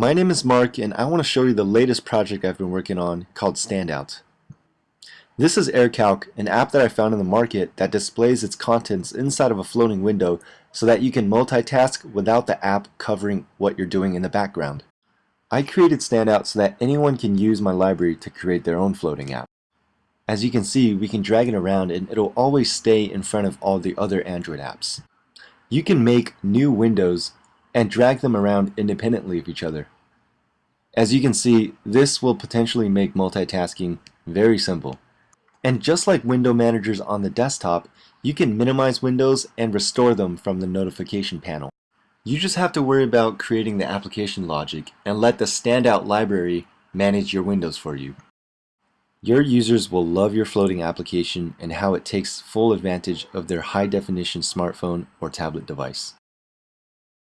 My name is Mark and I want to show you the latest project I've been working on called Standout. This is AirCalc, an app that I found in the market that displays its contents inside of a floating window so that you can multitask without the app covering what you're doing in the background. I created Standout so that anyone can use my library to create their own floating app. As you can see, we can drag it around and it'll always stay in front of all the other Android apps. You can make new windows and drag them around independently of each other. As you can see, this will potentially make multitasking very simple. And just like window managers on the desktop, you can minimize windows and restore them from the notification panel. You just have to worry about creating the application logic and let the standout library manage your windows for you. Your users will love your floating application and how it takes full advantage of their high definition smartphone or tablet device.